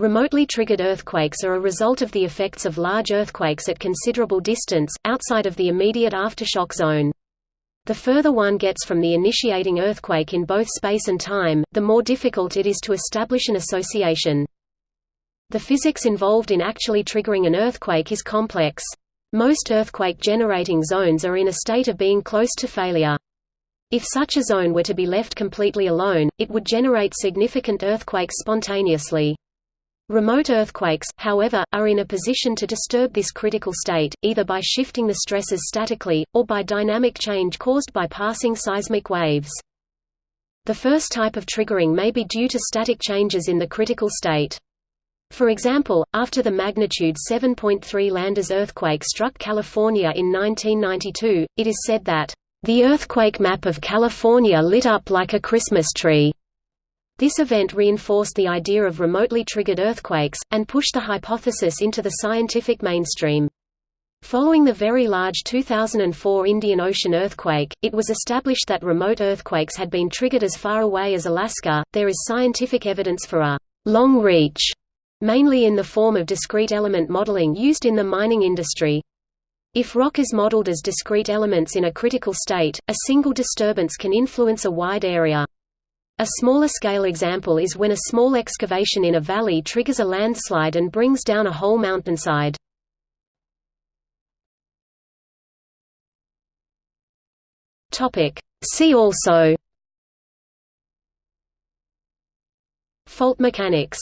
Remotely triggered earthquakes are a result of the effects of large earthquakes at considerable distance, outside of the immediate aftershock zone. The further one gets from the initiating earthquake in both space and time, the more difficult it is to establish an association. The physics involved in actually triggering an earthquake is complex. Most earthquake-generating zones are in a state of being close to failure. If such a zone were to be left completely alone, it would generate significant earthquakes spontaneously. Remote earthquakes, however, are in a position to disturb this critical state, either by shifting the stresses statically, or by dynamic change caused by passing seismic waves. The first type of triggering may be due to static changes in the critical state. For example, after the magnitude 7.3 Landers earthquake struck California in 1992, it is said that, "...the earthquake map of California lit up like a Christmas tree." This event reinforced the idea of remotely triggered earthquakes, and pushed the hypothesis into the scientific mainstream. Following the very large 2004 Indian Ocean earthquake, it was established that remote earthquakes had been triggered as far away as Alaska. There is scientific evidence for a long reach, mainly in the form of discrete element modeling used in the mining industry. If rock is modeled as discrete elements in a critical state, a single disturbance can influence a wide area. A smaller scale example is when a small excavation in a valley triggers a landslide and brings down a whole mountainside. See also. Fault mechanics